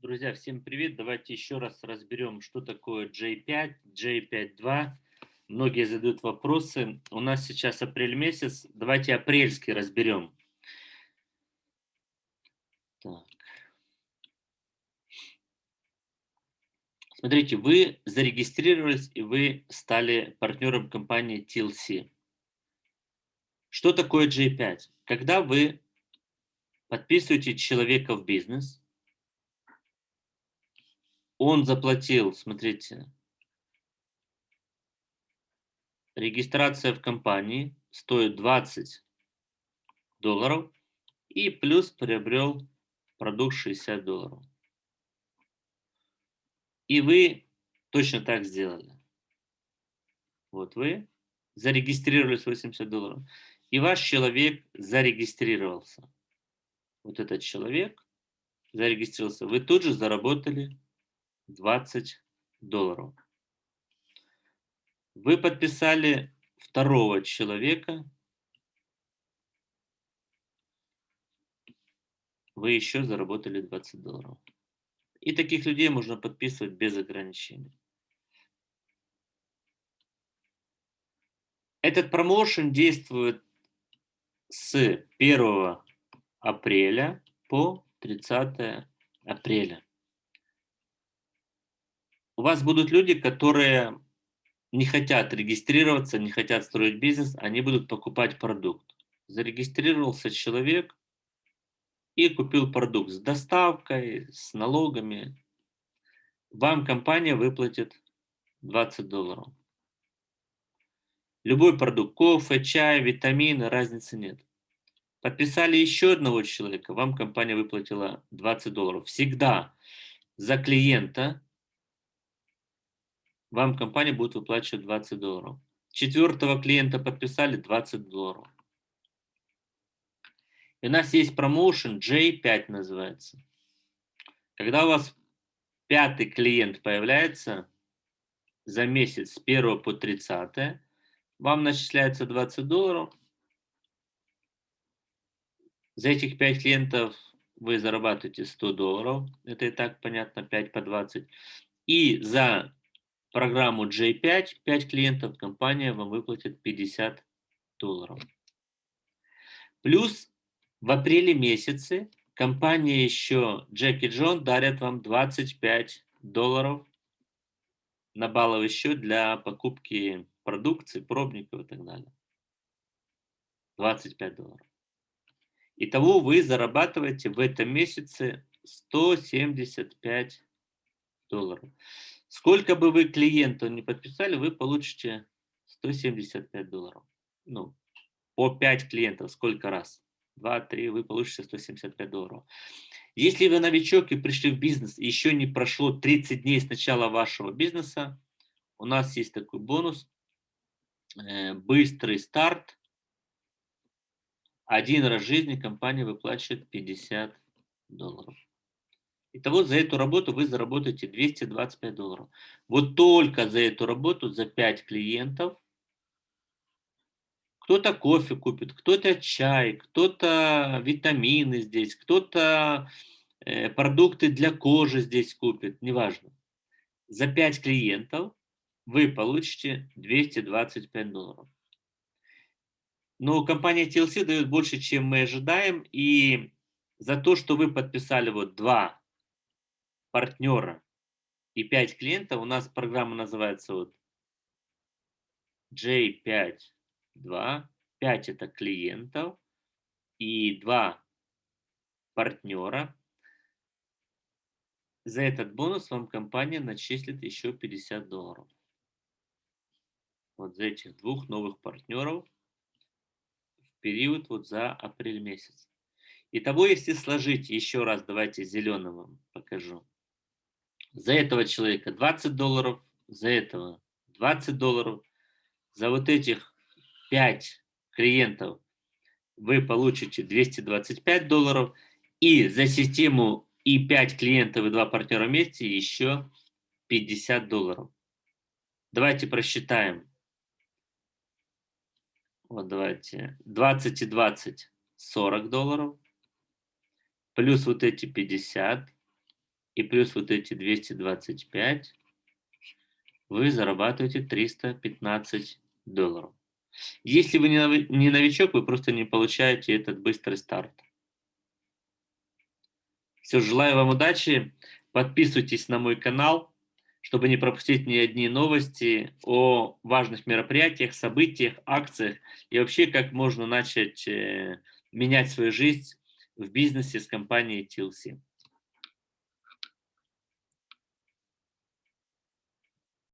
Друзья, всем привет! Давайте еще раз разберем, что такое J5, J5.2. Многие задают вопросы. У нас сейчас апрель месяц. Давайте апрельский разберем. Так. Смотрите, вы зарегистрировались и вы стали партнером компании TLC. Что такое J5? Когда вы подписываете человека в бизнес, он заплатил, смотрите, регистрация в компании стоит 20 долларов и плюс приобрел продукт 60 долларов. И вы точно так сделали. Вот вы зарегистрировались 80 долларов, и ваш человек зарегистрировался. Вот этот человек зарегистрировался. Вы тут же заработали 20 долларов. Вы подписали второго человека, вы еще заработали 20 долларов. И таких людей можно подписывать без ограничений. Этот промоушен действует с 1 апреля по 30 апреля. У вас будут люди, которые не хотят регистрироваться, не хотят строить бизнес, они будут покупать продукт. Зарегистрировался человек, и купил продукт с доставкой, с налогами, вам компания выплатит 20 долларов. Любой продукт, кофе, чай, витамины, разницы нет. Подписали еще одного человека, вам компания выплатила 20 долларов. Всегда за клиента вам компания будет выплачивать 20 долларов. Четвертого клиента подписали 20 долларов. И у нас есть промоушен J5 называется. Когда у вас пятый клиент появляется за месяц с 1 по 30, вам начисляется 20 долларов. За этих 5 клиентов вы зарабатываете 100 долларов. Это и так понятно, 5 по 20. И за программу J5, 5 клиентов, компания вам выплатит 50 долларов. Плюс в апреле месяце компания еще Джек и Джон дарят вам 25 долларов на балловый счет для покупки продукции, пробников и так далее. 25 долларов. Итого вы зарабатываете в этом месяце 175 долларов. Сколько бы вы клиенту не подписали, вы получите 175 долларов. Ну, по 5 клиентов, сколько раз? 2-3, вы получите 175 долларов. Если вы новичок и пришли в бизнес, и еще не прошло 30 дней с начала вашего бизнеса, у нас есть такой бонус, э, быстрый старт. Один раз в жизни компания выплачивает 50 долларов. Итого за эту работу вы заработаете 225 долларов. Вот только за эту работу, за 5 клиентов, кто-то кофе купит, кто-то чай, кто-то витамины здесь, кто-то э, продукты для кожи здесь купит, неважно. За 5 клиентов вы получите 225 долларов. Но компания TLC дает больше, чем мы ожидаем, и за то, что вы подписали вот два партнера и 5 клиентов, у нас программа называется вот J5 2, 5 это клиентов и 2 партнера. За этот бонус вам компания начислит еще 50 долларов. Вот за этих двух новых партнеров в период вот за апрель месяц. Итого, если сложить, еще раз давайте зеленым вам покажу. За этого человека 20 долларов, за этого 20 долларов, за вот этих 5 клиентов вы получите 225 долларов, и за систему и 5 клиентов и 2 партнера вместе еще 50 долларов. Давайте просчитаем. Вот давайте. 20 и 20 40 долларов. Плюс вот эти 50. И плюс вот эти 225, вы зарабатываете 315 долларов. Если вы не новичок, вы просто не получаете этот быстрый старт. Все, желаю вам удачи. Подписывайтесь на мой канал, чтобы не пропустить ни одни новости о важных мероприятиях, событиях, акциях и вообще как можно начать э, менять свою жизнь в бизнесе с компанией TLC.